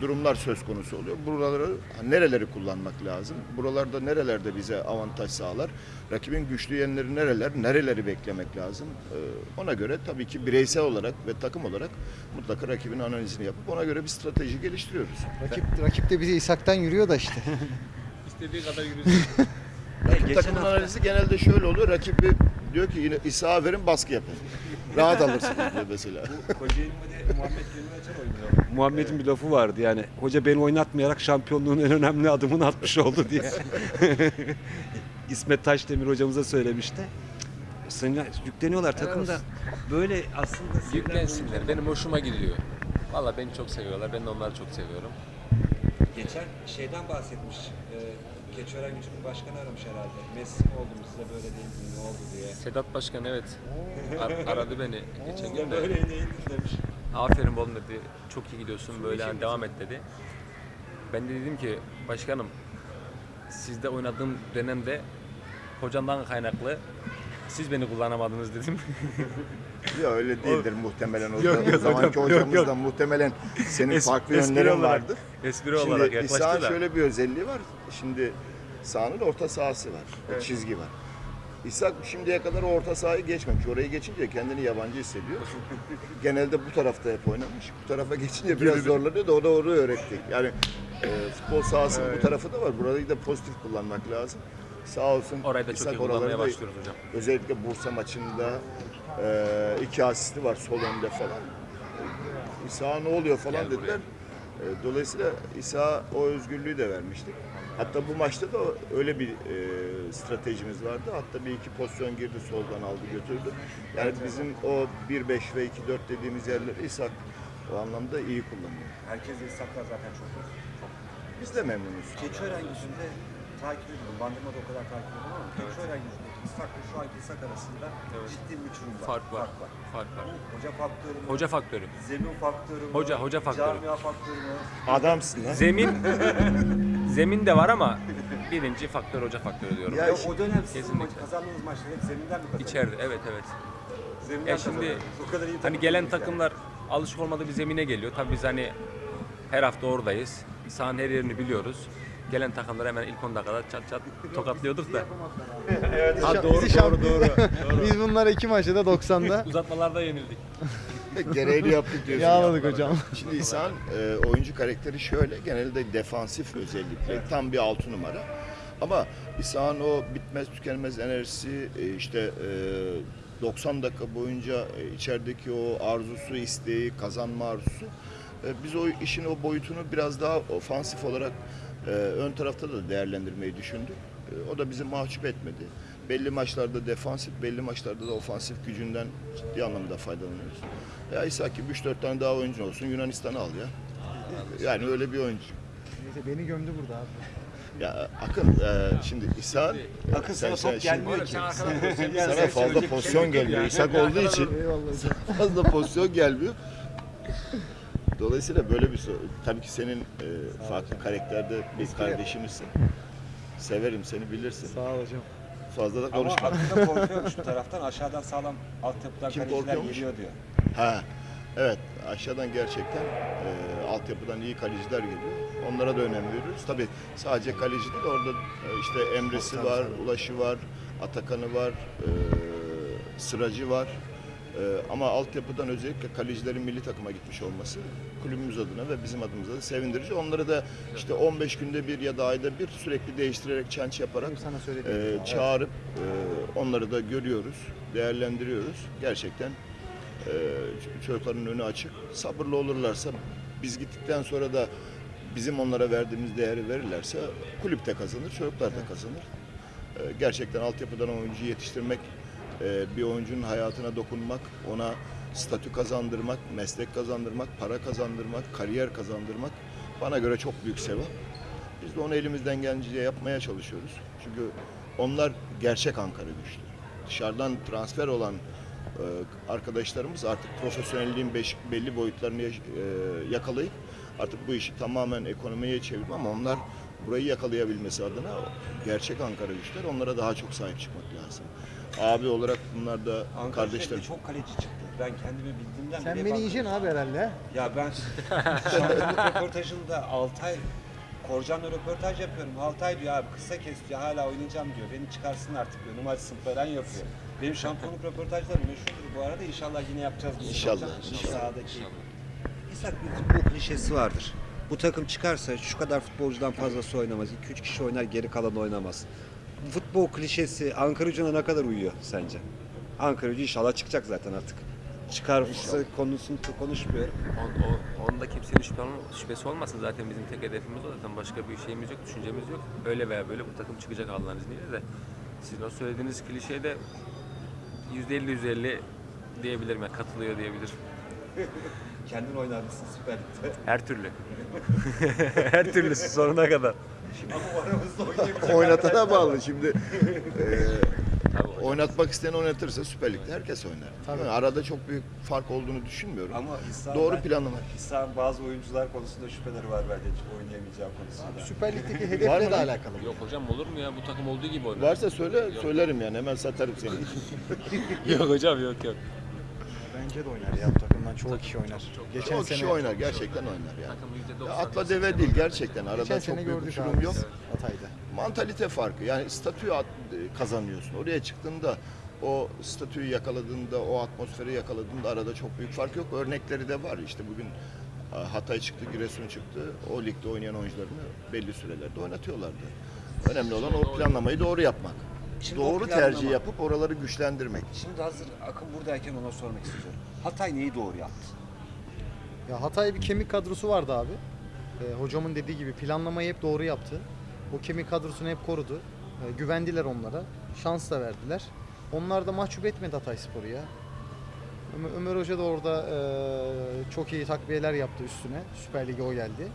durumlar söz konusu oluyor. Buraları nereleri kullanmak lazım? Buralarda nerelerde bize avantaj sağlar? Rakibin güçlü yönleri nereler? Nereleri beklemek lazım? E, ona göre tabii ki bireysel olarak ve takım olarak mutlaka rakibin analizini yapıp ona göre bir strateji geliştiriyoruz. Rakip, rakip de bizi İshak'tan yürüyor da işte. İstediği kadar yürüsün. Rakip geçen takımın hafta- analizi genelde şöyle oluyor. Rakip bir- diyor ki yine İsa verin baskı yapın. Rahat alırsınız diyor mesela. Kocaeli'nde Muhammed Gönül oynuyor. Muhammed'in bir lafı vardı yani hoca beni oynatmayarak şampiyonluğun en önemli adımını atmış oldu diye. İsmet Taşdemir hocamıza söylemişti. Sana yükleniyorlar takımda. Böyle aslında Yüklensinler. Benim hoşuma gidiyor. Valla beni çok seviyorlar. Ben de onları çok seviyorum. Geçen şeyden bahsetmiş. E, Keçören Gücü'nün başkanı aramış herhalde. Messi mi oldum size böyle değil mi? Ne oldu diye. Sedat Başkan evet ar- aradı beni geçen gün de. Böyle değildi demiş. Aferin oğlum dedi. Çok iyi gidiyorsun böyle hani devam et dedi. Ben de dedim ki başkanım sizde oynadığım dönemde hocamdan kaynaklı siz beni kullanamadınız dedim. Ya öyle değildir muhtemelen. O, Yok, o yok zamanki hocam, yok, hocamızdan yok. muhtemelen senin Es- farklı espri yönlerin olarak- vardır. Espri olarak Şimdi yaklaştı İsa'nın da. şöyle bir özelliği var. Şimdi sahanın orta sahası var. O çizgi var. İsa şimdiye kadar o orta sahayı geçmemiş. Orayı geçince kendini yabancı hissediyor. Genelde bu tarafta hep oynamış. Bu tarafa geçince biraz zorlanıyor da o da orayı öğretti. Yani e, futbol sahasının bu tarafı da var. Burayı da pozitif kullanmak lazım. Sağ olsun. Orayı da çok İshak iyi kullanmaya başlıyoruz hocam. Özellikle Bursa maçında e, iki asisti var sol önde falan. İsa ne oluyor falan Gel dediler. E, dolayısıyla İsa o özgürlüğü de vermiştik. Hatta bu maçta da öyle bir e, stratejimiz vardı. Hatta bir iki pozisyon girdi soldan aldı götürdü. Yani bizim o 1-5 ve 2-4 dediğimiz yerleri İshak o anlamda iyi kullanıyor. Herkes İshak'tan zaten çok iyi. Biz de memnunuz. Keçiören Gücü'nde takip ediyorum. Bandırma'da o kadar takip ediyorum ama Keçiören Gücü'ndeki İshak'la şu anki İshak arasında Evet. ciddi bir uçurum var. Fark var. Fark var. Hoca faktörü mü? Hoca faktörü. Zemin faktörü mü? Hoca- hoca faktörü. Camia faktörü mü? Adamsın lan. Zemin zemin de var ama birinci faktör hoca faktörü diyorum. Ya o dönem sizin Kesinlikle. kazandığınız maçlar hep zeminden mi kazandınız? İçeride evet evet. Zeminden Ya şimdi kazandınız. O kadar iyi Hani takım gelen değiliz yani. takımlar alışık olmadığı bir zemine geliyor. Tabii biz hani her hafta oradayız. Sahanın her yerini biliyoruz. Gelen takımlar hemen ilk 10 dakikada çat çat tokatlıyorduk da. Ha, doğru, doğru, doğru, Biz bunlara iki maçta da 90'da Uzatmalarda yenildik. Gereğini yaptık diyorsun. yağladık hocam. Şimdi İhsan e, oyuncu karakteri şöyle genelde defansif özellikle tam bir altı numara. Ama İhsan o bitmez tükenmez enerjisi e, işte e, 90 dakika boyunca e, içerideki o arzusu, isteği, kazanma arzusu e, biz o işin o boyutunu biraz daha ofansif olarak e, ön tarafta da değerlendirmeyi düşündük. E, o da bizi mahcup etmedi. Belli maçlarda defansif, belli maçlarda da ofansif gücünden ciddi anlamda faydalanıyoruz. Ya İsa ki 3-4 tane daha oyuncu olsun Yunanistan'ı al ya. Yani öyle bir oyuncu. Neyse beni gömdü burada abi. Ya Akın e, şimdi İsa Akın sana top gelmiyor ki. sana fazla pozisyon gelmiyor. İshak olduğu için fazla pozisyon gelmiyor. Dolayısıyla böyle bir soru. Tabii ki senin e, farklı karakterde bir kardeşimizsin. Severim seni bilirsin. Sağ ol hocam. Fazla da Ama konuşma. aklında korkuyormuş bu taraftan. Aşağıdan sağlam altyapıdan Kim kaleciler korkuyormuş? geliyor diyor. Ha. Evet, aşağıdan gerçekten e, altyapıdan iyi kaleciler geliyor. Onlara da önem veriyoruz. Tabii sadece kaleci değil, orada e, işte Emre'si var, Ulaş'ı var, Atakan'ı var, e, Sıracı var. E, ama altyapıdan özellikle kalecilerin milli takıma gitmiş olması kulübümüz adına ve bizim adımıza da sevindirici. Onları da işte 15 günde bir ya da ayda bir sürekli değiştirerek, çenç yaparak e, çağırıp e, onları da görüyoruz, değerlendiriyoruz. Gerçekten e, çocukların önü açık. Sabırlı olurlarsa biz gittikten sonra da bizim onlara verdiğimiz değeri verirlerse kulüp de kazanır, çocuklar da kazanır. E, gerçekten altyapıdan oyuncu yetiştirmek, e, bir oyuncunun hayatına dokunmak, ona statü kazandırmak, meslek kazandırmak, para kazandırmak, kariyer kazandırmak bana göre çok büyük sevap. Biz de onu elimizden gelince yapmaya çalışıyoruz. Çünkü onlar gerçek Ankara güçlü. Dışarıdan transfer olan e, arkadaşlarımız artık profesyonelliğin belli boyutlarını e, yakalayıp artık bu işi tamamen ekonomiye çevirme ama onlar burayı yakalayabilmesi adına gerçek Ankara güçler onlara daha çok sahip çıkmak lazım. Abi olarak bunlar da Ankara kardeşler. sürekli çok kaleci çıktı. Ben kendimi bildiğimden Sen beni bak- yiyeceksin abi herhalde. ha? Ya ben şampiyonluk röportajında Altay Korcan'la röportaj yapıyorum. Altay diyor abi kısa kes diyor hala oynayacağım diyor. Beni çıkarsın artık diyor. Numarasını falan yapıyor. Benim şampiyonluk röportajlarım meşhurdur bu arada. İnşallah yine yapacağız. biz. İnşallah, Hocam, inşallah. Sahadaki. İshak bir futbol klişesi vardır. Bu takım çıkarsa şu kadar futbolcudan fazlası oynamaz. 2-3 kişi oynar geri kalan oynamaz. Futbol klişesi Ankara gücüne ne kadar uyuyor sence? Ankara gücü inşallah çıkacak zaten artık. Çıkarsa konusunu konuşmuyorum. On, o, onda kimsenin şüphe olma- şüphesi olmasın zaten bizim tek hedefimiz o zaten başka bir şeyimiz yok, düşüncemiz yok. Öyle veya böyle bu takım çıkacak Allah'ın izniyle de sizin o söylediğiniz klişeye de %50 %50 diyebilirim ya katılıyor diyebilirim. Kendin oynar mısın Süper Lig'de? Her türlü. Her türlüsü sonuna kadar. Ama aramızda oynayabilecek Oynatana bağlı şimdi. e, Tabii hocam. Oynatmak isteyen oynatırsa Süper Lig'de herkes oynar. Tabii. Yani arada çok büyük fark olduğunu düşünmüyorum. Ama İhsan Doğru ben- planlama. İhsan bazı oyuncular konusunda şüpheleri var bence hiç oynayamayacağı konusunda. Süper Lig'deki Var mı hedefle de lan? alakalı. Yok hocam olur mu ya bu takım olduğu gibi oynar. Varsa söyle, söylerim yani hemen satarım seni. yok hocam yok yok. Bence de oynar ya bu takımdan çoğu kişi oynar. Geçen Çok sene kişi oynar, gerçekten oynar yani. Takım %90. Ya atla deve değil gerçekten arada Geçen çok sene büyük gördük uçurum abi yok. biz Hatay'da. Mantalite farkı yani statüyü at- kazanıyorsun. Oraya çıktığında o statüyü yakaladığında, o atmosferi yakaladığında arada çok büyük fark yok. Örnekleri de var. İşte bugün e, Hatay çıktı, Giresun çıktı. O ligde oynayan oyuncularını belli sürelerde oynatıyorlardı. Önemli olan o planlamayı doğru yapmak. Şimdi o doğru planlama- tercih yapıp oraları güçlendirmek. Şimdi hazır Akın buradayken ona sormak istiyorum. Hatay neyi doğru yaptı? Ya Hatay bir kemik kadrosu vardı abi. Ee, hocamın dediği gibi planlamayı hep doğru yaptı. O kemik kadrosunu hep korudu. Ee, güvendiler onlara. Şans da verdiler. Onlar da mahcup etmedi Hatay Spor'u ya. Ömer, Ömer Hoca da orada e, çok iyi takviyeler yaptı üstüne. Süper Lig'e o geldi.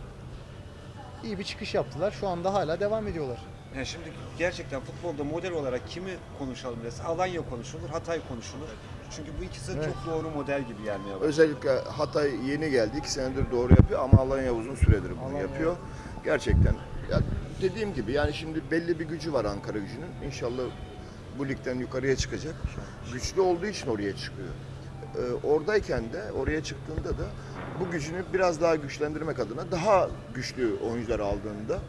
İyi bir çıkış yaptılar. Şu anda hala devam ediyorlar. Yani şimdi gerçekten futbolda model olarak kimi konuşalım dese Alanya konuşulur, Hatay konuşulur. Çünkü bu ikisi Evet. çok doğru model gibi gelmeye başladı. Özellikle Hatay yeni geldi. iki senedir doğru yapıyor ama Alanya uzun süredir bunu Alanya. yapıyor. Gerçekten. Ya dediğim gibi yani şimdi belli bir gücü var Ankara gücünün. İnşallah bu ligden yukarıya çıkacak. Güçlü olduğu için oraya çıkıyor. Ee, oradayken de oraya çıktığında da bu gücünü biraz daha güçlendirmek adına daha güçlü oyuncular aldığında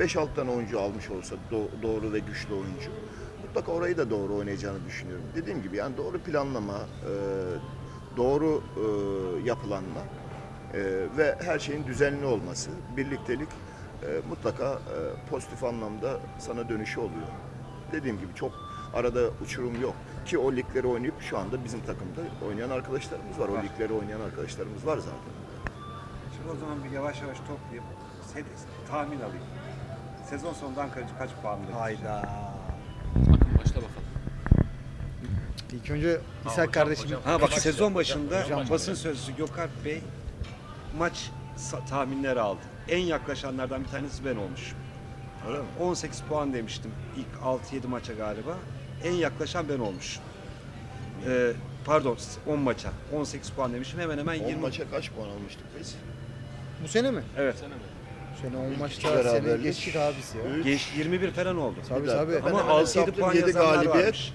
5-6 tane oyuncu almış olsa do- doğru ve güçlü oyuncu mutlaka orayı da doğru oynayacağını düşünüyorum. Dediğim gibi yani doğru planlama, e, doğru e, yapılanma e, ve her şeyin düzenli olması, birliktelik e, mutlaka e, pozitif anlamda sana dönüşü oluyor. Dediğim gibi çok arada uçurum yok. Ki o ligleri oynayıp şu anda bizim takımda oynayan arkadaşlarımız var. O ligleri oynayan arkadaşlarımız var zaten. Şimdi o zaman bir yavaş yavaş toplayıp tahmin alayım. Sezon sonunda Ankara'cı kaç puan verir? Hayda. Başla bakalım. İlk önce İshak kardeşim. hocam. Ha bak sezon başında Hocam. basın sözcüsü Gökalp Bey maç tahminleri aldı. En yaklaşanlardan bir tanesi ben olmuşum. Öyle mi? 18 puan demiştim ilk 6-7 maça galiba. En yaklaşan ben olmuşum. Ee, pardon 10 maça 18 puan demişim hemen hemen 10 20 maça kaç puan almıştık biz? Bu sene mi? Evet. Bu sene 10 İlk maçta beraberlik. sene geçtik abisi ya. Geç 21 falan oldu. Tabii Bir dakika. tabii. Ben Ama hemen 6-7 hesaplayayım. puan Yedi yazanlar galibiyet. varmış.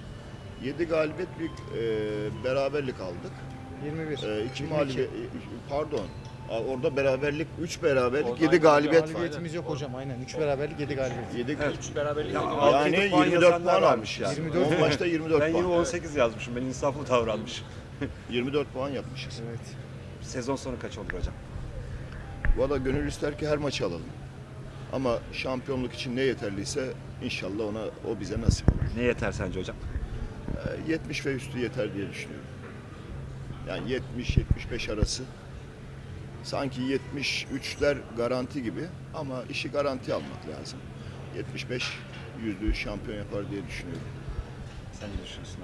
7 galibiyet bir e, beraberlik aldık. 21. 2 22. mağlubiyet pardon. A- Orada beraberlik 3 beraberlik Orada 7 aynen galibiyet var. Galibiyetimiz yok hocam aynen. 3 beraberlik 7 galibiyet. 7 Evet. Üç beraberlik altı yani yedi puan 24 yazanlar puan varmış almış yani. 24 10 maçta 24 Ben puan. yine 18 yazmışım. Ben insaflı davranmışım. 24 puan yapmışız. Evet. Sezon sonu kaç olur hocam? Valla gönül ister ki her maçı alalım. Ama şampiyonluk için ne yeterliyse inşallah ona o bize nasip olur. Ne yeter sence hocam? Ee, 70 ve üstü yeter diye düşünüyorum. Yani 70-75 arası. Sanki 73'ler garanti gibi ama işi garanti almak lazım. 75 yüzlüğü şampiyon yapar diye düşünüyorum. Sen ne düşünüyorsun?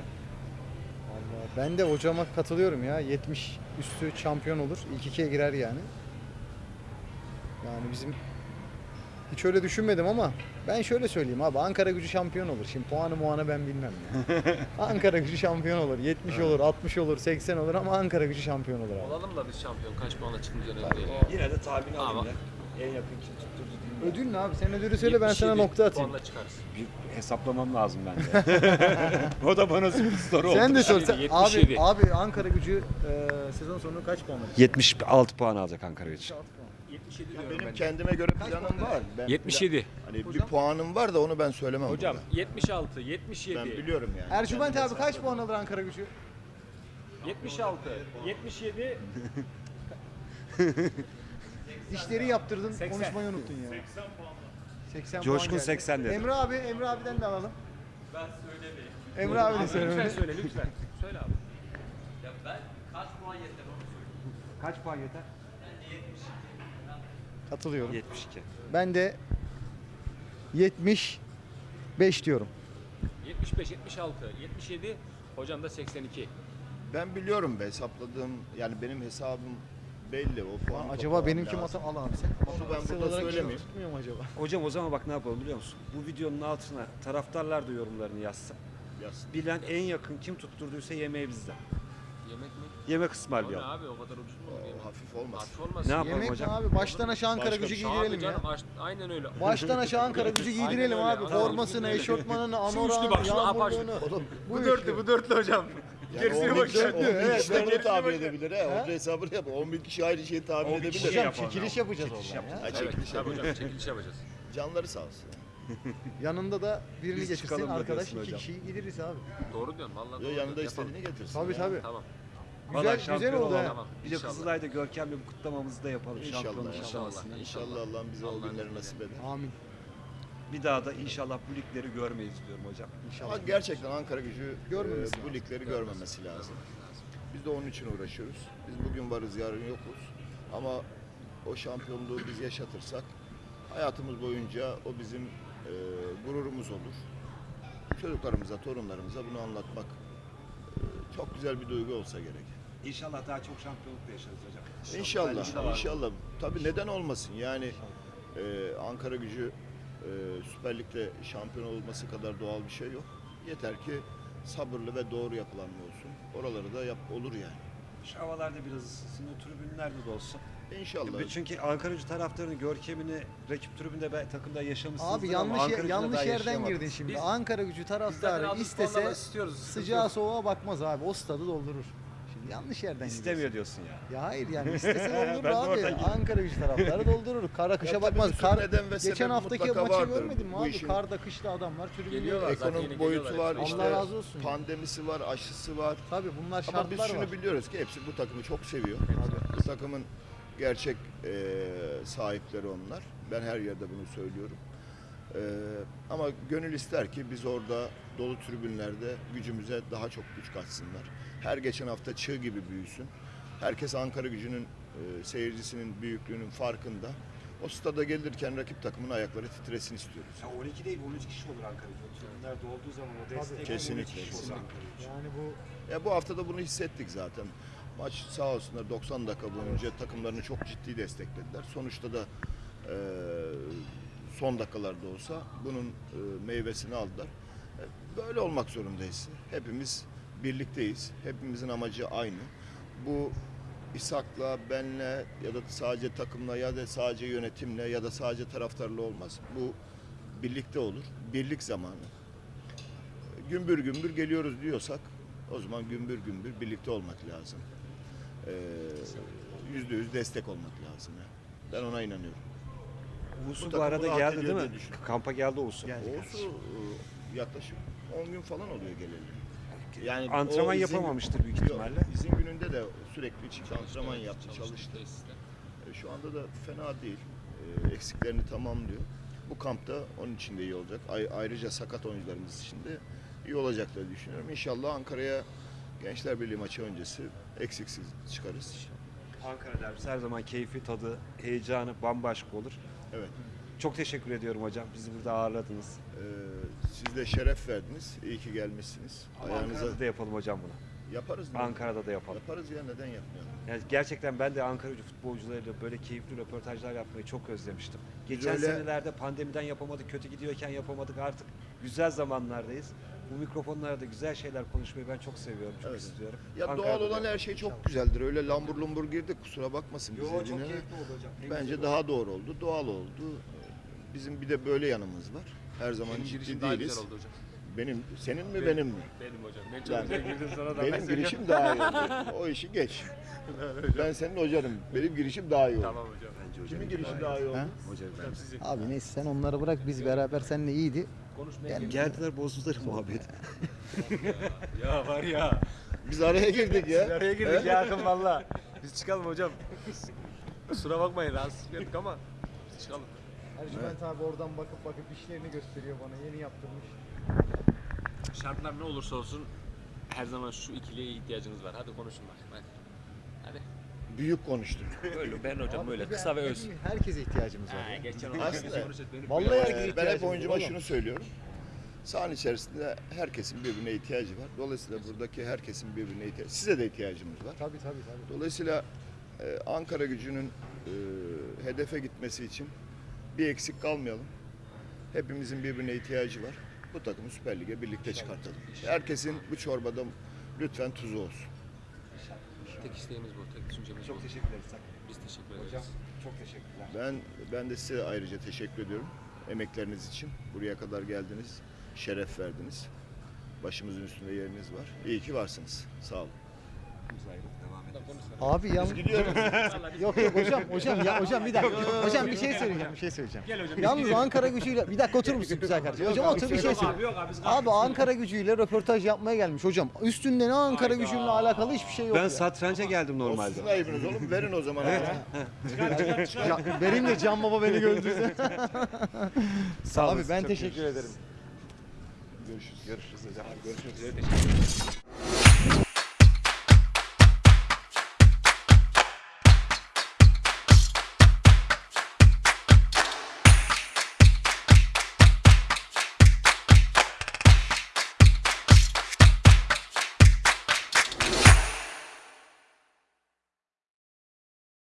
Vallahi ben de hocama katılıyorum ya. 70 üstü şampiyon olur. İlk ikiye girer yani. Yani bizim hiç öyle düşünmedim ama ben şöyle söyleyeyim abi Ankara gücü şampiyon olur. Şimdi puanı muanı ben bilmem ya. Ankara gücü şampiyon olur. 70 olur, 60 olur, 80 olur ama Ankara gücü şampiyon olur abi. Olalım da biz şampiyon kaç puanla çıkınca önemli değil. ya. Yine de tahmin Ama- alayım ya. En yakın kim tutturdu diyeyim. Ödül ne abi? Sen ödülü söyle ben sana 77 nokta atayım. Puanla çıkarız. Bir hesaplamam lazım bence. o da bana sürpriz soru oldu. Sen de sor. 77, Sen- Abi, 77. abi Ankara gücü e, sezon sonu kaç puan alır? 76 puan alacak Ankara için. 77 Ya benim ben. kendime göre planım var. Ben 77. Hani bir puanım var da onu ben söylemem Hocam burada. 76, 77, Ben biliyorum yani. Ercüment abi kaç puan alır Ankara gücü? 76, 77, Dişleri yaptırdın, 80. konuşmayı unuttun ya. 80 puan. 80 Coşkun puan geldi. 80 dedi. Emre abi, Emre abiden de alalım. Ben söylemeyeyim. Emre abi de lütfen söyle. söyle lütfen. Söyle abi. Kaç puan yeter? Katılıyorum. 72. Ben de 75 diyorum. 75, 76, 77, hocam da 82. Ben biliyorum be hesapladığım yani benim hesabım belli o puan. Acaba benimki masa al abi sen. Onu ben burada söylemeyeyim. Tutmuyor mu acaba? Hocam o zaman bak ne yapalım biliyor musun? Bu videonun altına taraftarlar da yorumlarını yazsın. Yazsın. Bilen en yakın kim tutturduysa yemeği bizden. Yemek mi? Yemek ısmarlayalım. abi o kadar ucuz mu? olur yemek? hafif olmaz. Hafif olmaz. Ne yapalım Yemek mi hocam? abi? Baştan aşağı Ankara Başka gücü bir şey. giydirelim Abi ya. canım aç- aynen öyle. Baştan aşağı Ankara gücü Aynen giydirelim öyle. abi. Aynen Formasını, öyle. eşofmanını, Şu üçlü bak, yağmurluğunu. Oğlum Bu üçlü. bu dörtlü hocam. Gerisine 10 bin kişi, bakacak. 10 bin Evet, kişi de bunu tahmin edebilir he. Onun hesabını yap. 10 bin kişi aynı şeyi tahmin 10 bin edebilir. kişi Hocam çekiliş yapacağız Çekiliş oradan ya. Ha, Evet, çekiliş tabii yapacağız. hocam çekiliş yapacağız. Canları sağ olsun. Yanında da birini Biz getirsin çıkalım da arkadaş diyorsun iki hocam. kişiyi gideriz abi. Doğru diyorsun vallahi. Yo, doğru yanında diyorsun. İstediğini getirsin. Tabii ya. tabii. Tamam. Güzel, Vallahi güzel şampiyon oldu ha. Tamam. Bir de İnşallah. Kızılay'da Görkem'le bu kutlamamızı da yapalım. İnşallah. Şampiyonluk İnşallah. kutlamasını. İnşallah Allah'ım bize o Allah'ın günleri izniyle. nasip eder. Amin. Bir daha da inşallah bu ligleri görmeyiz diyorum hocam. İnşallah. Ama gerçekten Ankara gücü Görmemesi e, bu lazım. ligleri görmemesi lazım. Biz de onun için uğraşıyoruz. Biz bugün varız, yarın yokuz. Ama o şampiyonluğu biz yaşatırsak hayatımız boyunca o bizim e, gururumuz olur. Çocuklarımıza, torunlarımıza bunu anlatmak e, çok güzel bir duygu olsa gerek. İnşallah daha çok şampiyonluk da yaşarız hocam. İnşallah, inşallah. Tabii neden olmasın? Yani e, Ankara gücü Ee, Süper Lig'de şampiyon olması kadar doğal bir şey yok. Yeter ki sabırlı ve doğru yapılanma olsun. Oraları da yap olur yani. Şu havalarda biraz ısınsın, o tribünlerde de olsun. İnşallah. Çünkü Ankaracı taraftarının görkemini rakip tribünde ben takımda yaşamışsınızdır Abi ama yanlış yer- yanlış yerden girdin şimdi. Biz- Ankara gücü zaten taraftarı istese istiyoruz. yok. soğuğa bakmaz abi. O stadı doldurur. Yanlış yerden İstemiyor gidiyorsun. diyorsun ya. Ya hayır yani istese doldurur Ben de abi. oradan. Ankara gücü taraftarı doldurur. Kara kışa Ya tabii bakmaz. bir sürü Kar, neden ve sebep geçen haftaki mutlaka maçı vardır görmedin mi bu abi? işin. Karda kışta adamlar. Geliyorlar. zaten Ekonomik boyutu geliyorlar. var, Allah işte razı olsun pandemisi var, aşısı var. Tabii bunlar Ama şartlar biz şunu var. biliyoruz ki hepsi bu takımı çok seviyor. Bu takımın gerçek e, sahipleri onlar. Ben her yerde bunu söylüyorum. E, ama gönül ister ki biz orada dolu tribünlerde gücümüze daha çok güç katsınlar. Her geçen hafta çığ gibi büyüsün. Herkes Ankara gücünün e, seyircisinin büyüklüğünün farkında. O stada gelirken rakip takımın ayakları titresin istiyoruz. Ya 12 değil 13 kişi olur Ankara'da. O tribünler dolduğu zaman o destek Kesinlikle, 12 kişi olur. Yani bu Ya bu hafta da bunu hissettik zaten. Maç sağ olsunlar 90 dakika boyunca takımlarını çok ciddi desteklediler. Sonuçta da e, son dakikalarda olsa bunun e, meyvesini aldılar. E, böyle olmak zorundayız. Hepimiz birlikteyiz. Hepimizin amacı aynı. Bu İshak'la, benle ya da sadece takımla ya da sadece yönetimle ya da sadece taraftarla olmaz. Bu birlikte olur. Birlik zamanı gümbür gümbür geliyoruz diyorsak o zaman gümbür gümbür birlikte olmak lazım. Ee, Yüzde yüz destek olmak lazım. yani. Ben ona inanıyorum. Uğursu Bu bu arada geldi değil mi? Kampa geldi Uğursu. Oğuz'u e, yaklaşık 10 gün falan oluyor geleli. Yani Antrenman izin- yapamamıştır büyük Yok, ihtimalle. izin gününde de sürekli çıktı antrenman yaptı, çalıştı. E, Şu anda da fena değil. E, Eksiklerini tamamlıyor. Bu kampta onun için de iyi olacak. Ay- ayrıca sakat oyuncularımız için de iyi olacak diye düşünüyorum. İnşallah Ankara'ya Gençler Birliği maçı öncesi eksiksiz çıkarız. Ankara derbisi her zaman keyfi, tadı, heyecanı bambaşka olur. Evet. Çok teşekkür ediyorum hocam. Bizi burada ağırladınız. E, siz de şeref verdiniz. İyi ki gelmişsiniz. Ama Ayağınıza Ankara'da da yapalım hocam bunu. yaparız. mı? Ankara'da da yapalım. Yaparız ya neden yapmayalım? Yani gerçekten ben de Ankara gücü futbolcularıyla böyle keyifli röportajlar yapmayı çok özlemiştim. Geçen öyle- senelerde pandemiden yapamadık, kötü gidiyorken yapamadık. Artık güzel zamanlardayız. Bu mikrofonlarda güzel şeyler konuşmayı ben çok seviyorum, çok Evet. istiyorum. Ya Ankara'da doğal da olan her şey çok güzeldir. Öyle lambur lumbur girdik kusura bakmasın Yo, bize çok keyifli oldu hocam. Bence daha doğru oldu, doğal oldu. Bizim bir de böyle yanımız var. Her zaman Benim ciddi girişim daha değiliz. güzel oldu hocam. Benim, senin mi Benim. benim mi? Benim hocam. Ben çok Yani- güzel girdim sana da. Benim girişim daha iyi oldu. O işi geç. ben senin hocanım. Benim girişim daha iyi oldu. Tamam hocam. Bence hocam. Kimin girişi daha iyi oldu? Ha? Hocam Hocam sizin. Abi neyse sen onları bırak biz beraber seninle iyiydi. Konuşmaya Yani. Geldiler bozdular muhabbet. Ya var ya. Biz araya girdik ya. Araya girdik ya akın valla. Biz çıkalım hocam. Kusura bakmayın rahatsız ettik ama biz çıkalım. Ercüment abi oradan bakıp bakıp işlerini gösteriyor bana. Yeni yaptırmış. Şartlar ne olursa olsun her zaman şu ikiliye ihtiyacınız var. Hadi konuşun bak. Hadi. Hadi. Büyük konuştuk. Böyle ben hocam Abi böyle bir kısa ve öz. Herkese ihtiyacımız var. Ha, ya. geçen Aslında- Vallahi Ee, herkese ben hep var oyuncuma oğlum. şunu söylüyorum. Sahanın içerisinde herkesin birbirine ihtiyacı var. Dolayısıyla buradaki herkesin birbirine ihtiyacı. Size de ihtiyacımız var. Tabii tabii tabii. Dolayısıyla e, Ankara gücünün e, hedefe gitmesi için bir eksik kalmayalım. Hepimizin birbirine ihtiyacı var. Bu takımı Süper Lig'e birlikte çıkartalım. Herkesin bu çorbada lütfen tuzu olsun. Tek isteğimiz bu. Tek düşüncemiz bu. Çok teşekkür ederiz. Biz teşekkür ederiz. Hocam çok teşekkürler. Ben ben de size ayrıca teşekkür ediyorum emekleriniz için. Buraya kadar geldiniz, şeref verdiniz. Başımızın üstünde yeriniz var. İyi ki varsınız. Sağ olun. Biz ederiz. Abi yan... yok yok hocam hocam ya hocam bir dakika. hocam bir şey söyleyeceğim bir şey söyleyeceğim. Gel hocam. Yalnız Ankara gücüyle bir dakika oturur musun güzel kardeşim? Hocam otur bir şey söyle. Abi yok abi biz Abi Ankara gücüyle röportaj yapmaya gelmiş hocam. Üstünde ne Ankara Hayda. gücüyle alakalı hiçbir şey yok. Ben ya. satranca geldim normalde. sizin ayıbınız oğlum. Verin o zaman. Evet. Ya, benim de Can Baba beni gördüğünde. Sağ Abi olasın, ben teşekkür ederim. Görüşürüz. Görüşürüz hocam. Görüşmek üzere. Teşekkür ederiz.